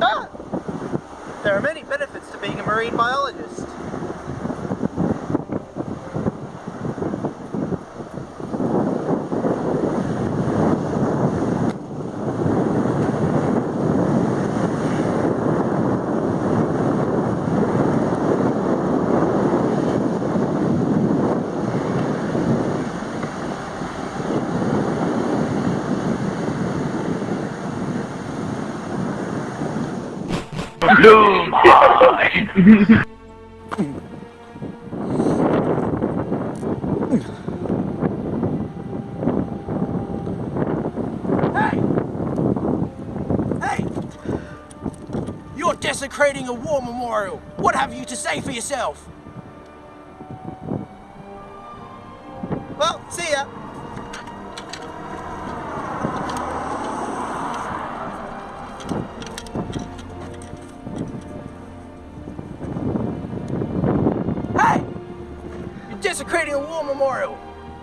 Ah! There are many benefits to being a marine biologist. Hey! Hey! You're desecrating a war memorial. What have you to say for yourself? Desecrating a war memorial.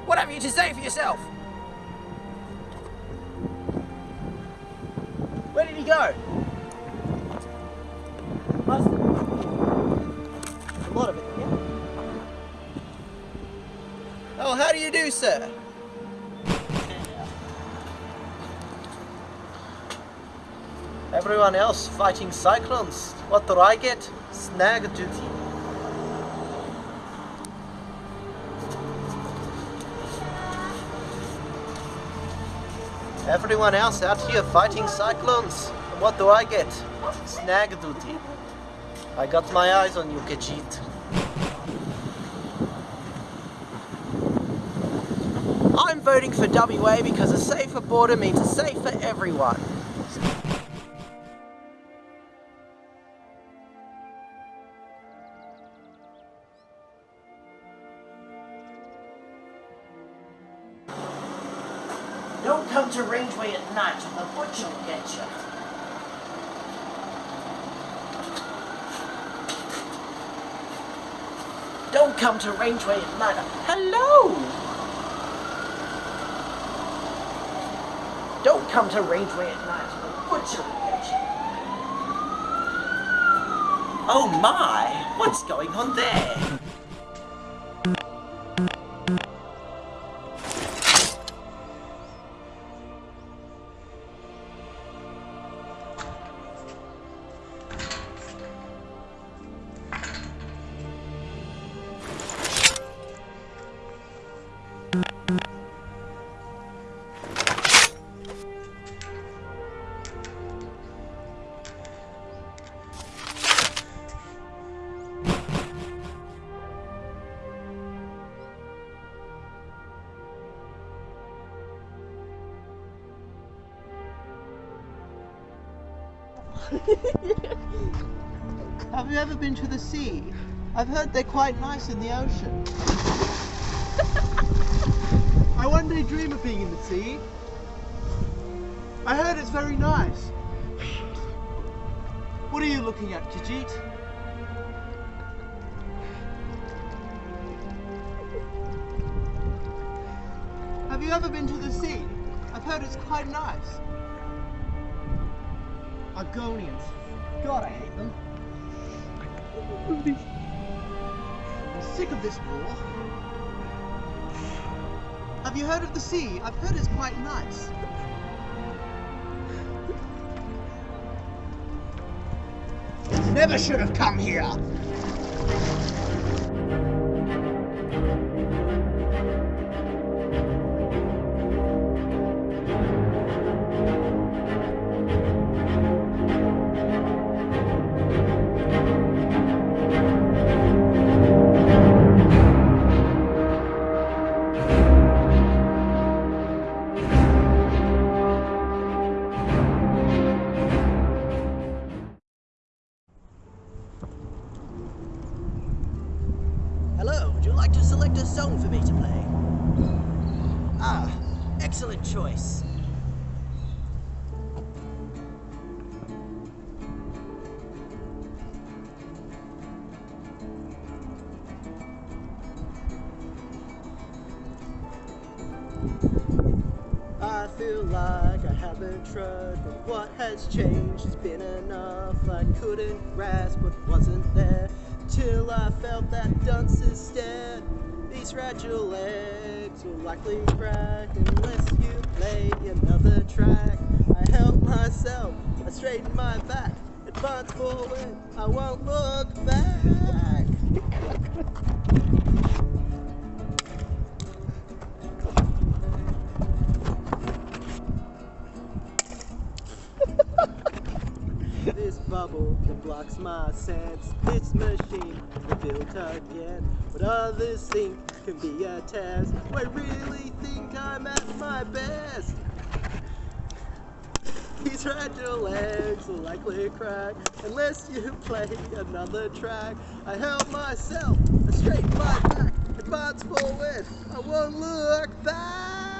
What have you to say for yourself? Where did he go? A lot of it here. Oh, how do you do, sir? Everyone else fighting cyclones. What do I get? Snag duty. Everyone else out here fighting cyclones. What do I get? Snag duty. I got my eyes on you, Khajiit. I'm voting for WA because a safer border means a safer everyone. Don't come to Rangeway at night or the butcher will get you. Don't come to Rangeway at night. Hello! Don't come to Rangeway at night or the butcher will get you. Oh my! What's going on there? Have you ever been to the sea? I've heard they're quite nice in the ocean. I one day dream of being in the sea. I heard it's very nice. What are you looking at, Khajiit? Have you ever been to the sea? I've heard it's quite nice. Argonians. God, I hate them. I'm sick of this war. Have you heard of the sea? I've heard it's quite nice. Never should have come here. song for me to play. Ah, excellent choice. I feel like I haven't tried, but what has changed has been enough. I couldn't grasp what wasn't there till I felt that dunce's stare. These fragile legs will likely crack unless you play another track. I help myself, I straighten my back, advance forward, I won't look back. bubble that blocks my sense. This machine is built again. What others think can be a test. I really think I'm at my best. These fragile legs will likely crack unless you play another track. I help myself, I straighten my back, advance forward, I won't look back.